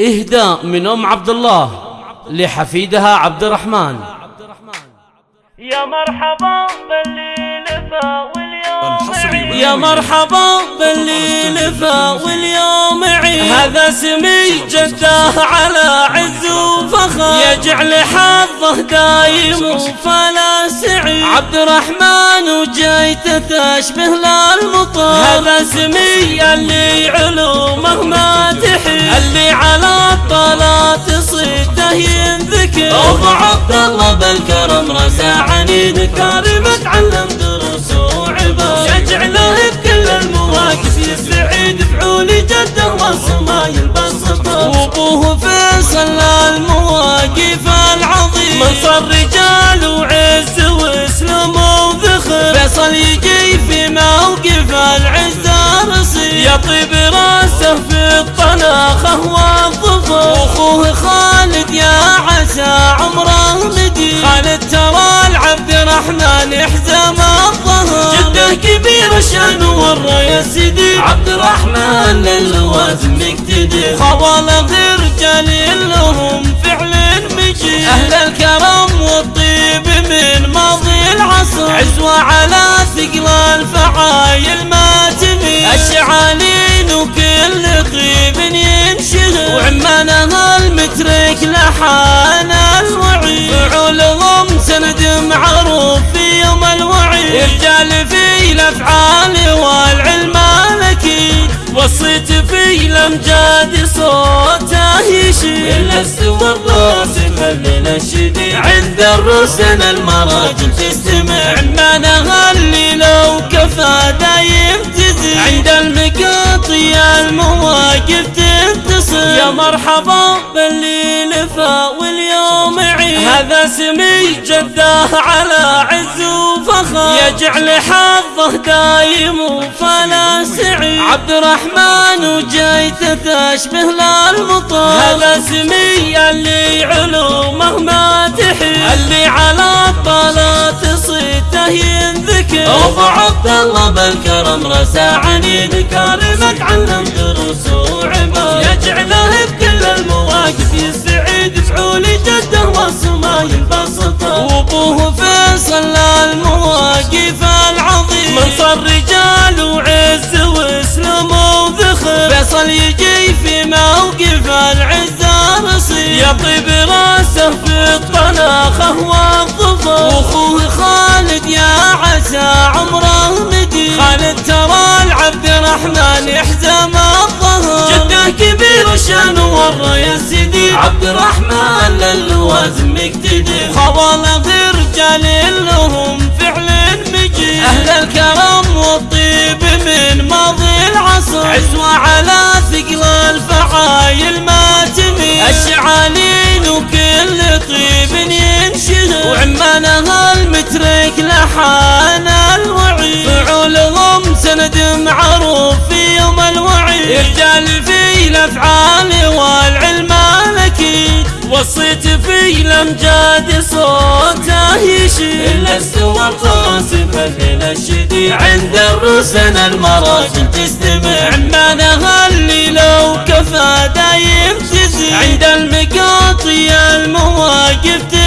إهداء من أم عبد الله لحفيدها عبد الرحمن يا مرحبا باللي لفا واليوم يا مرحبا باللي لفا واليوم عيد. هذا سمي جده على عز وفخر. يجعل حظه دايم فلا سعيد. عبد الرحمن وجيته تشبه للمطر هذا سمي اللي علومه ما تحيد. الله بالكرم رسى عنيد كريم تعلم دروس وعبر يجعله بكل المواقف يستعيد فعول جده والسماء البسطة وابوه فيصل المواقف العظيم. من صار رجال وعز واسلام وذخر. فيصل يجي في موقف العز رصيد يطيب راسه في الطناخه الرحمن حزام الظهر. جده كبير شان ورا يا سيدي عبد الرحمن للوازم يقتدي خوال غير جليل لهم فعل مجيد. أهل الكرم والطيب من ماضي العصر. عزوة على ثقل الفعايل ما تميل. الشعالين وكل طيب ينشغل وعمانها المترك لحان في الأفعال والعلم الاكيد وصيت في الأمجاد صوته يشيل الا استوى الراس من الشديد عند الرسن المراجل تستمع. عمانها اللي لو كفى دايم تزيد عند المقاطي المواقف تتصل. يا مرحبا. باللي لفا واليوم عيد. هذا سمي جده على عز وفخر يجعل حظه دايم فلا سعيد عبد الرحمن وجيته تشبه للمطر هذا سمي اللي علومه ما تحيد اللي على الطلات صيته ينذكر. أبو عبد الله بالكرم رسى عنيد كريم تعلم دروس وعبر يطيب راسه في الطناخه والظفر وأخوه خالد يا عسى عمره مدي. خالد ترى العبد الرحمن حزام الظهر. جده كبير شان ورا يا سيدي. عبد الرحمن للوازم يقتدي خوال غير رجال المترك لحان الوعي فعولهم سند معروف في يوم الوعي رجال في الافعال والعلم الأكيد. وصيت في الامجاد صوته يشيل الا استوى القاسم الليل الشديد عند الرسن المراجل تستمع عمانها اللي لو كفى دايم تزيد. عند المقاطي المواقف تنتصر